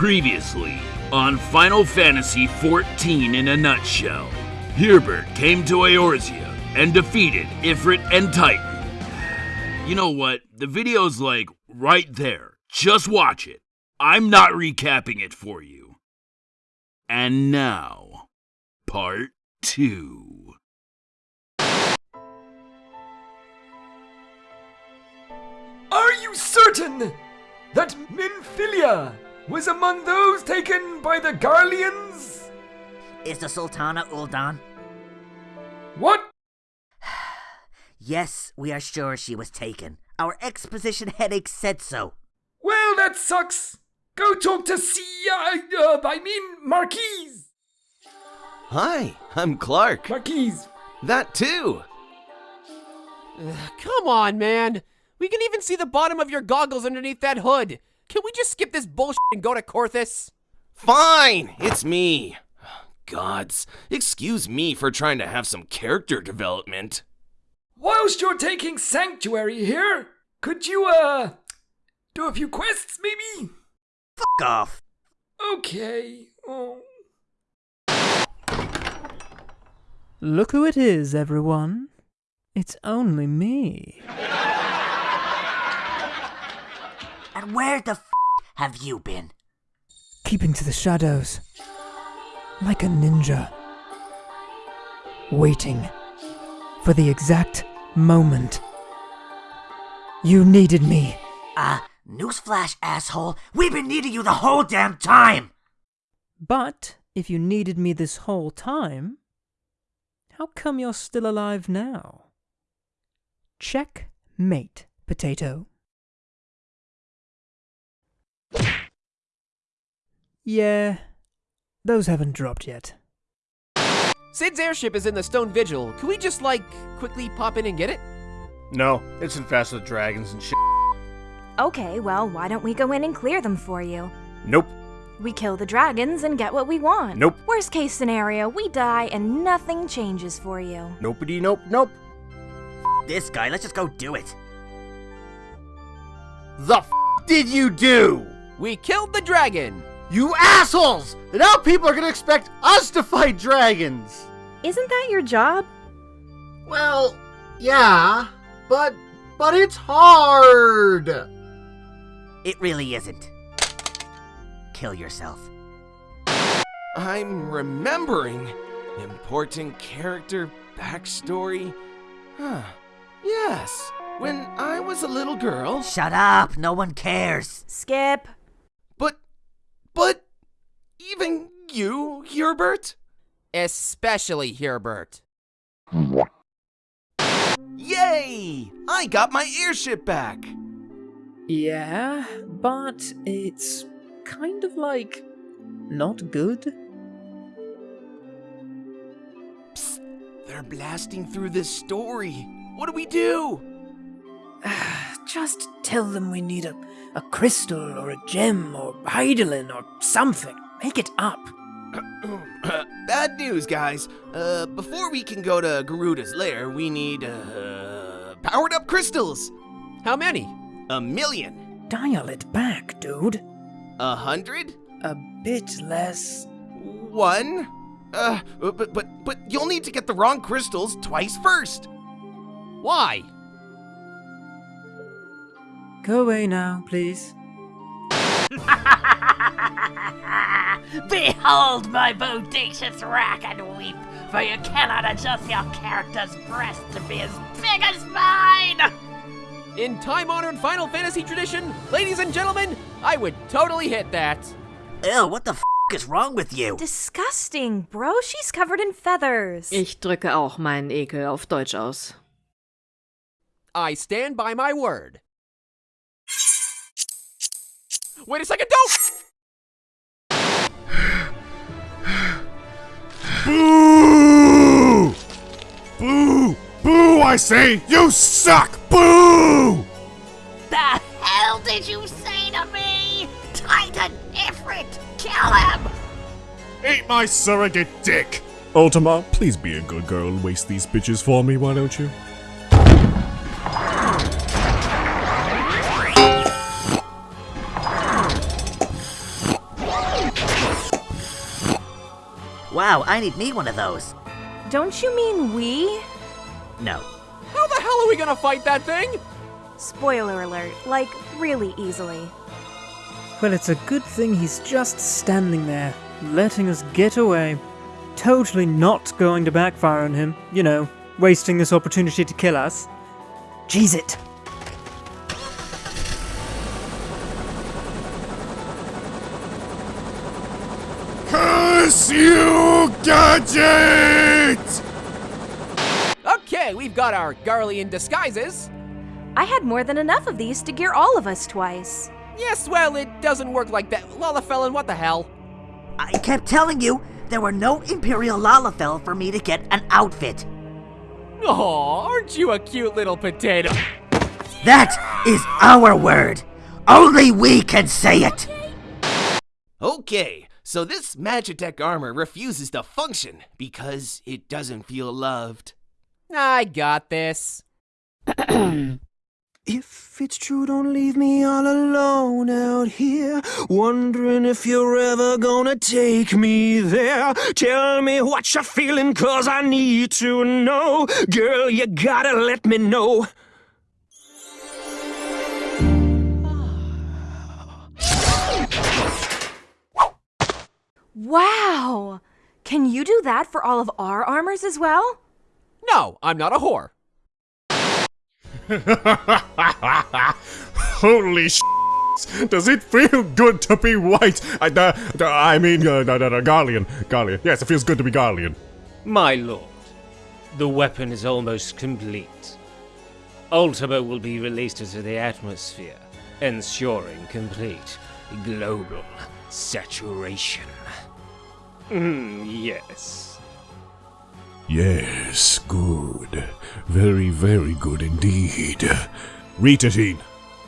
Previously on Final Fantasy XIV in a nutshell, Herbert came to Eorzea and defeated Ifrit and Titan. You know what? The video's like right there. Just watch it. I'm not recapping it for you. And now, part two. Are you certain that Minfilia was among those taken by the Garleans? Is the Sultana Uldan? What? Yes, we are sure she was taken. Our exposition headache said so. Well, that sucks. Go talk to Sia. Uh, I mean, Marquise. Hi, I'm Clark. Marquise. That too. Come on, man. We can even see the bottom of your goggles underneath that hood. Can we just skip this bullshit and go to Coerthas? Fine, it's me. Gods, excuse me for trying to have some character development. Whilst you're taking sanctuary here, could you, uh, do a few quests, maybe? Fuck off. Okay. Oh. Look who it is, everyone. It's only me. And where the f have you been? Keeping to the shadows. Like a ninja. Waiting for the exact moment. You needed me. Ah, uh, newsflash, asshole. We've been needing you the whole damn time! But if you needed me this whole time, how come you're still alive now? Checkmate, potato. Yeah, those haven't dropped yet. Cid's airship is in the Stone Vigil. Can we just, like, quickly pop in and get it? No, it's infested with dragons and shit. Okay, well, why don't we go in and clear them for you? Nope. We kill the dragons and get what we want. Nope. Worst case scenario, we die and nothing changes for you. Nopey nope nope. F this guy, let's just go do it. The f did you do? We killed the dragon! You assholes! Now people are gonna expect us to fight dragons! Isn't that your job? Well, yeah, but but it's hard. It really isn't. Kill yourself. I'm remembering. Important character backstory. Huh. Yes. When I was a little girl. Shut up! No one cares. Skip. But, but, even you, Herbert? Especially Herbert. Yay! I got my airship back! Yeah, but it's kind of like not good. Psst, they're blasting through this story. What do we do? Just tell them we need a, a crystal or a gem or Hydaelyn or something. Make it up. Bad news, guys. Uh, before we can go to Garuda's lair, we need, uh, powered up crystals. How many? A million. Dial it back, dude. A hundred? A bit less. One? Uh, but, but, but you'll need to get the wrong crystals twice first. Why? Go away now, please. Behold my bodacious rack and weep, for you cannot adjust your character's breast to be as big as mine! In time-honored Final Fantasy tradition, ladies and gentlemen, I would totally hit that. Ew, what the f is wrong with you? Disgusting, bro. She's covered in feathers. Ich drücke auch meinen Ekel auf Deutsch aus. I stand by my word. Wait a second, don't! Boo! Boo! Boo, I say! You suck! Boo! The hell did you say to me? Titan Ifrit! Kill him! Eat my surrogate dick! Ultima, please be a good girl and waste these bitches for me, why don't you? Wow, I need me one of those. Don't you mean we? No. How the hell are we gonna fight that thing? Spoiler alert, like, really easily. Well, it's a good thing he's just standing there, letting us get away. Totally not going to backfire on him, you know, wasting this opportunity to kill us. Jeez it! Curse you, Gadget! Okay, we've got our Garlean disguises. I had more than enough of these to gear all of us twice. Yes, well, it doesn't work like that. Lalafellin, what the hell? I kept telling you there were no Imperial Lalafell for me to get an outfit. Aw, aren't you a cute little potato? That is our word. Only we can say it. Okay, so this Magitech armor refuses to function because it doesn't feel loved. I got this. If it's true, don't leave me all alone out here. Wondering if you're ever gonna take me there. Tell me what you're feeling, cause I need to know. Girl, you gotta let me know. Wow! Can you do that for all of our armors as well? No, I'm not a whore. Holy sh! Does it feel good to be white? I, uh, uh, I mean, uh, uh, uh, Garlean. Garlean. Yes, it feels good to be Garlean. My lord, the weapon is almost complete. Ultima will be released into the atmosphere, ensuring complete global saturation. Mm, yes. Yes, good. Very, very good indeed. Rhitahtyn,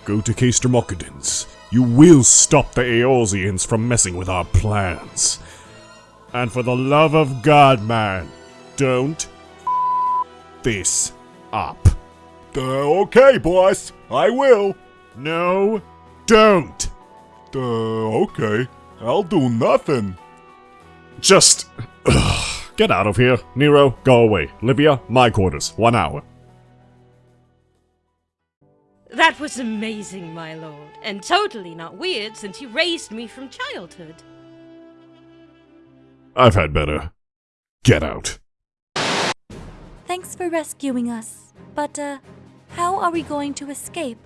go to Castrum Occidens. You will stop the Eorzeans from messing with our plans. And for the love of God, man, don't this up. Uh, okay, boss. I will. No, don't. Uh, okay. I'll do nothing. Just ugh, get out of here. Nero, go away. Livia, my quarters. One hour. That was amazing, my lord, and totally not weird since you raised me from childhood. I've had better. Get out. Thanks for rescuing us. But, uh, how are we going to escape?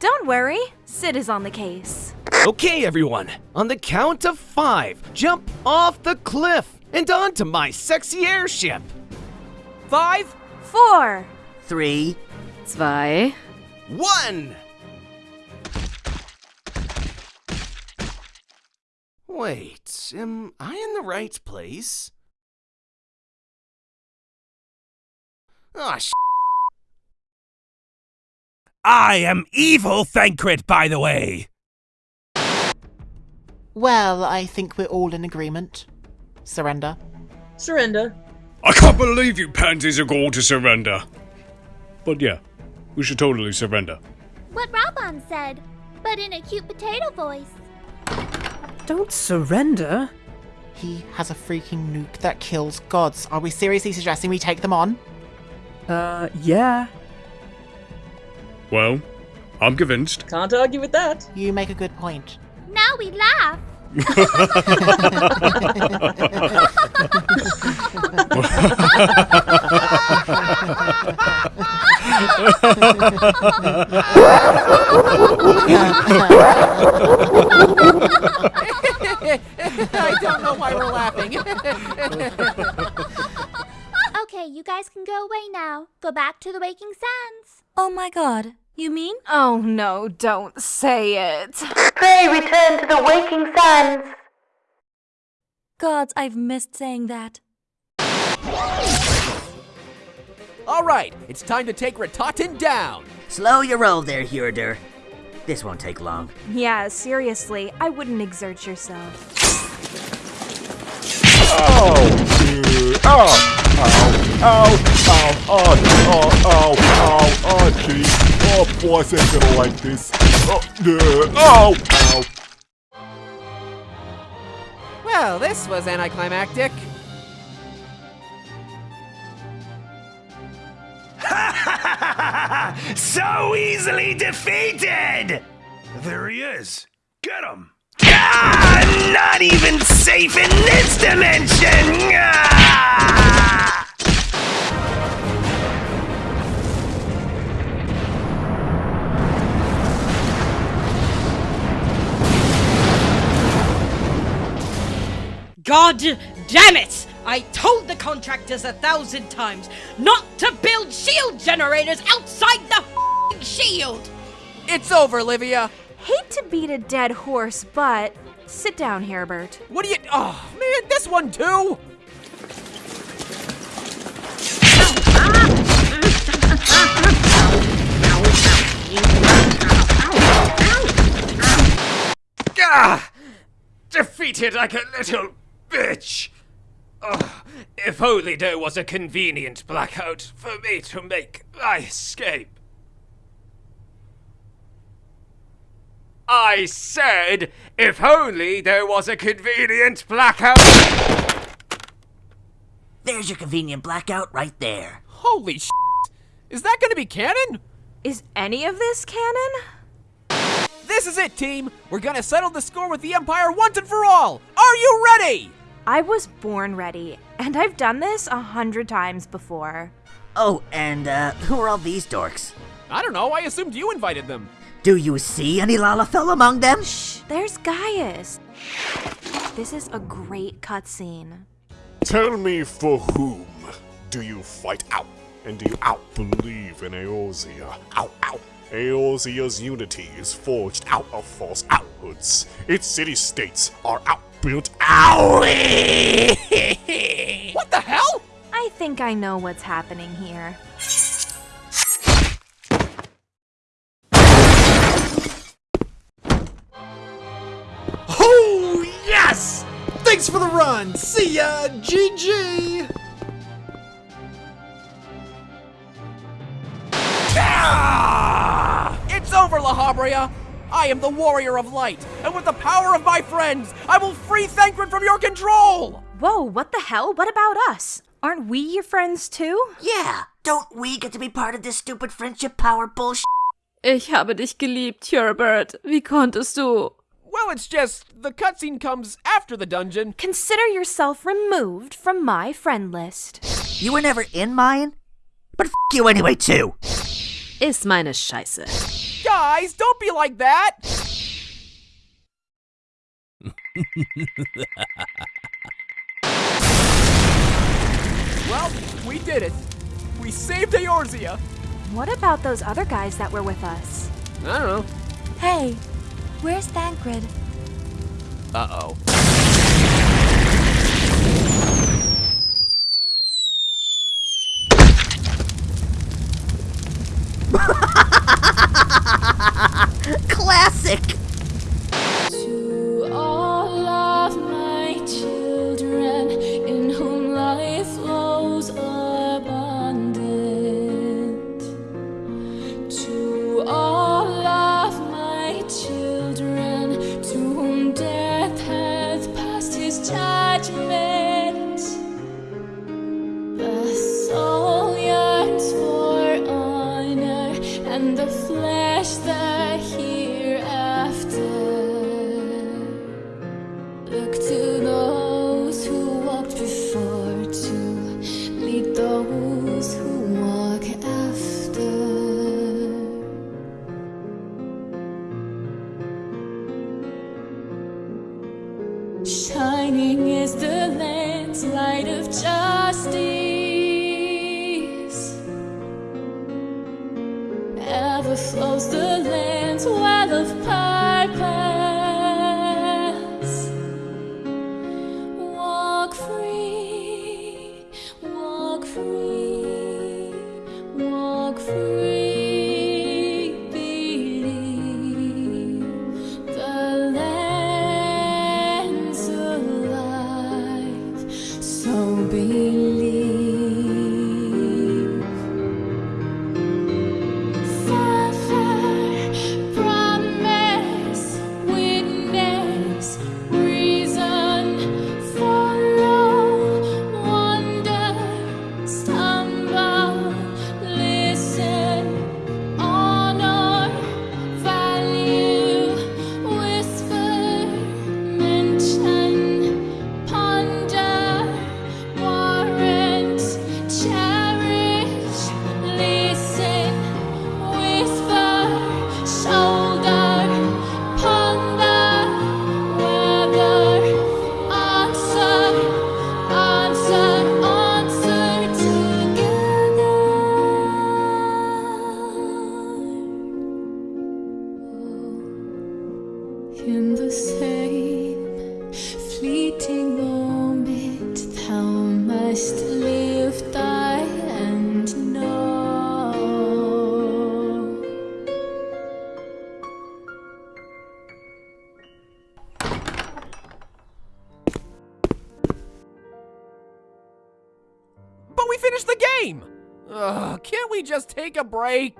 Don't worry, Cid is on the case. Okay, everyone, on the count of five, jump off the cliff and onto my sexy airship. Five, four, three, zwei, one. Wait, am I in the right place? Ah, oh, sh- I am evil Thancred, by the way. Well, I think we're all in agreement. Surrender. Surrender. I can't believe you pansies are going to surrender. But yeah, we should totally surrender. What Raubahn said, but in a cute potato voice. Don't surrender. He has a freaking nuke that kills gods. Are we seriously suggesting we take them on? Uh, yeah. Well, I'm convinced. Can't argue with that. You make a good point. Now we laugh. I don't know why we're laughing. okay, you guys can go away now. Go back to the Waking Sands. Oh my god, you mean? Oh no, don't say it. Pray return to the Waking Sands. Gods, I've missed saying that. All right, it's time to take Rhitahtyn down. Slow your roll there, Hurder. This won't take long. Yeah, seriously, I wouldn't exert yourself. Oh! Ow! Ow! Ow! Ow! Oh! Ow! Ow! Oh, jeez! Oh, boy, I ain't gonna like this. Oh! Uh, ow! Ow! Well, this was anticlimactic. so easily defeated! There he is. Get him! Not even safe in this dimension! Ah! God damn it! I told the contractors a thousand times not to build shield generators outside the f***ing shield! It's over, Livia! Hate to beat a dead horse, but sit down, Herbert. What do you. Oh, man, this one too! Ah! Defeated like a little bitch! Oh, if only there was a convenient blackout for me to make my escape. I said, if only there was a convenient blackout. There's your convenient blackout right there. Holy sh! Is that gonna be canon? Is any of this canon? This is it, team! We're gonna settle the score with the Empire once and for all! Are you ready? I was born ready, and I've done this a hundred times before. Oh, and uh, who are all these dorks? I don't know, I assumed you invited them. Do you see any Lalafell among them? Shh, there's Gaius. This is a great cutscene. Tell me for whom do you fight out? And do you out believe in Eorzea? Out, out. Eorzea's unity is forged out of false outhoods. Its city-states are outbuilt out. what the hell? I think I know what's happening here. Thanks for the run! See ya! GG! Ah! It's over, Lahabrea! I am the Warrior of Light, and with the power of my friends, I will free Thancred from your control! Whoa, what the hell? What about us? Aren't we your friends too? Yeah, don't we get to be part of this stupid friendship power bullshit? Ich habe dich geliebt, Herbert. Wie konntest du? Well, it's just the cutscene comes after the dungeon. Consider yourself removed from my friend list. You were never in mine? But f you anyway, too! Ist meine Scheiße. Guys, don't be like that! well, we did it. We saved Eorzea. What about those other guys that were with us? I don't know. Hey, where's Thancred? Uh-oh. The flesh Flows the Ugh, can't we just take a break?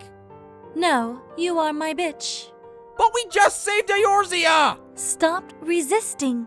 No, you are my bitch. But we just saved Eorzea! Stop resisting.